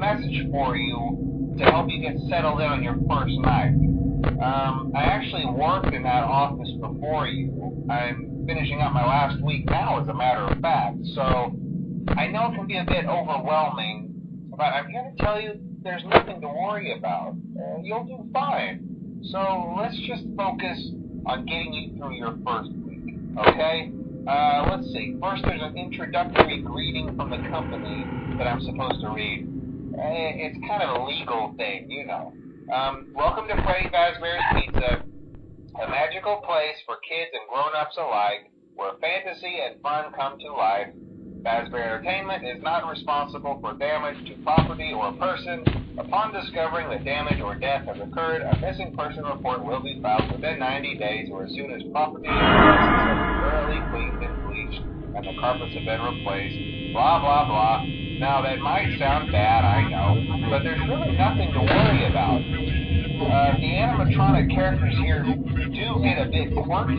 message for you to help you get settled in on your first night. Um, I actually worked in that office before you. I'm finishing up my last week now, as a matter of fact. So I know it can be a bit overwhelming, but I'm here to tell you there's nothing to worry about. Uh, you'll do fine. So let's just focus on getting you through your first week, okay? Uh, let's see. First, there's an introductory greeting from the company that I'm supposed to read. Uh, it's kind of a legal thing, you know. Um, welcome to Freddy Fazbear's Pizza, a magical place for kids and grown-ups alike, where fantasy and fun come to life. Fazbear Entertainment is not responsible for damage to property or person. Upon discovering that damage or death has occurred, a missing person report will be filed within 90 days or as soon as property and premises have thoroughly cleaned and bleached and the carpets have been replaced. Blah, blah, blah. Now, that might sound bad, I know, but there's really nothing to worry about. Uh, the animatronic characters here do get a bit quirky.